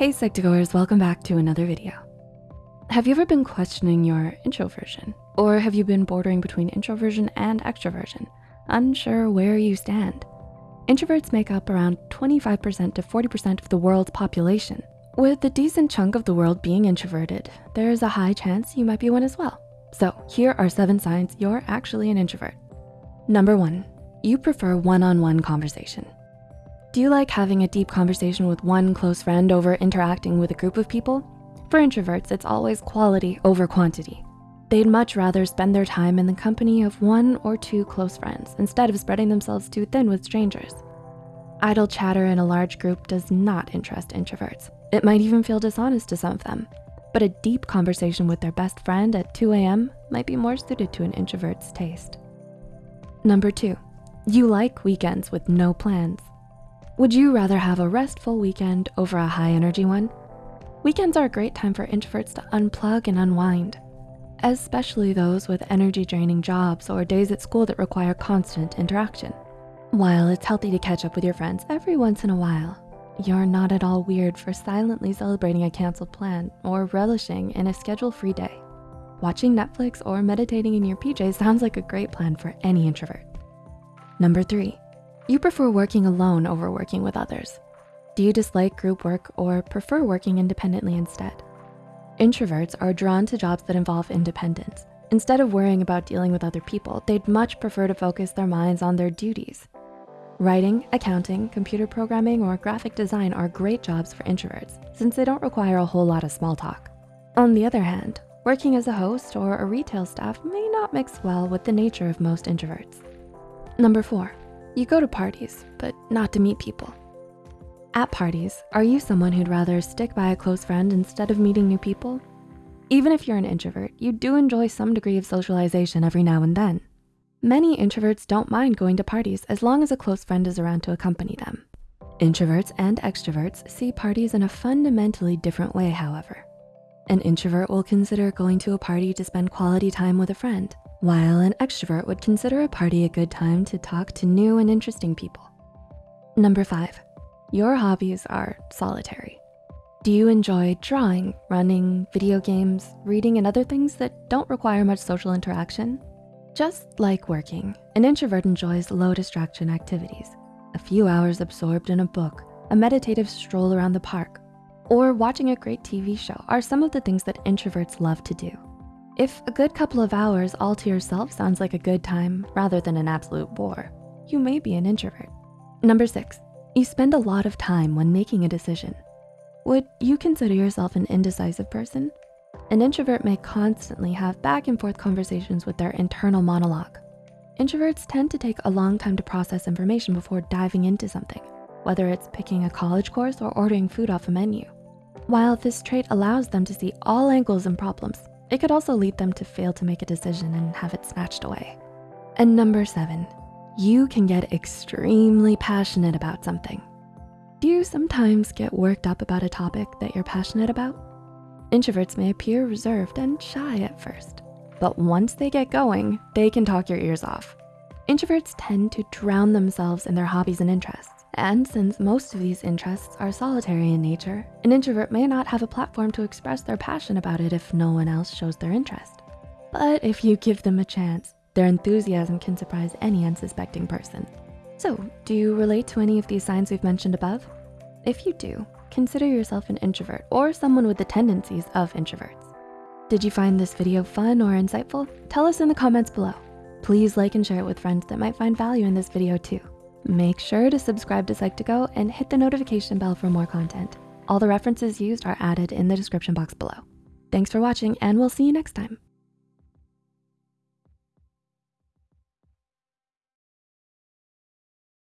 Hey Psych2Goers, welcome back to another video. Have you ever been questioning your introversion? Or have you been bordering between introversion and extroversion, unsure where you stand? Introverts make up around 25% to 40% of the world's population. With a decent chunk of the world being introverted, there's a high chance you might be one as well. So here are seven signs you're actually an introvert. Number one, you prefer one-on-one -on -one conversation. Do you like having a deep conversation with one close friend over interacting with a group of people? For introverts, it's always quality over quantity. They'd much rather spend their time in the company of one or two close friends instead of spreading themselves too thin with strangers. Idle chatter in a large group does not interest introverts. It might even feel dishonest to some of them, but a deep conversation with their best friend at 2 a.m. might be more suited to an introvert's taste. Number two, you like weekends with no plans. Would you rather have a restful weekend over a high energy one? Weekends are a great time for introverts to unplug and unwind, especially those with energy draining jobs or days at school that require constant interaction. While it's healthy to catch up with your friends every once in a while, you're not at all weird for silently celebrating a canceled plan or relishing in a schedule-free day. Watching Netflix or meditating in your PJs sounds like a great plan for any introvert. Number three, you prefer working alone over working with others. Do you dislike group work or prefer working independently instead? Introverts are drawn to jobs that involve independence. Instead of worrying about dealing with other people, they'd much prefer to focus their minds on their duties. Writing, accounting, computer programming, or graphic design are great jobs for introverts since they don't require a whole lot of small talk. On the other hand, working as a host or a retail staff may not mix well with the nature of most introverts. Number four, you go to parties, but not to meet people. At parties, are you someone who'd rather stick by a close friend instead of meeting new people? Even if you're an introvert, you do enjoy some degree of socialization every now and then. Many introverts don't mind going to parties as long as a close friend is around to accompany them. Introverts and extroverts see parties in a fundamentally different way, however. An introvert will consider going to a party to spend quality time with a friend, while an extrovert would consider a party a good time to talk to new and interesting people. Number five, your hobbies are solitary. Do you enjoy drawing, running, video games, reading, and other things that don't require much social interaction? Just like working, an introvert enjoys low distraction activities, a few hours absorbed in a book, a meditative stroll around the park, or watching a great TV show are some of the things that introverts love to do. If a good couple of hours all to yourself sounds like a good time rather than an absolute bore, you may be an introvert. Number six, you spend a lot of time when making a decision. Would you consider yourself an indecisive person? An introvert may constantly have back and forth conversations with their internal monologue. Introverts tend to take a long time to process information before diving into something, whether it's picking a college course or ordering food off a menu. While this trait allows them to see all angles and problems, it could also lead them to fail to make a decision and have it snatched away. And number seven, you can get extremely passionate about something. Do you sometimes get worked up about a topic that you're passionate about? Introverts may appear reserved and shy at first, but once they get going, they can talk your ears off. Introverts tend to drown themselves in their hobbies and interests. And since most of these interests are solitary in nature, an introvert may not have a platform to express their passion about it if no one else shows their interest. But if you give them a chance, their enthusiasm can surprise any unsuspecting person. So do you relate to any of these signs we've mentioned above? If you do, consider yourself an introvert or someone with the tendencies of introverts. Did you find this video fun or insightful? Tell us in the comments below. Please like and share it with friends that might find value in this video too. Make sure to subscribe to Psych2Go and hit the notification bell for more content. All the references used are added in the description box below. Thanks for watching and we'll see you next time.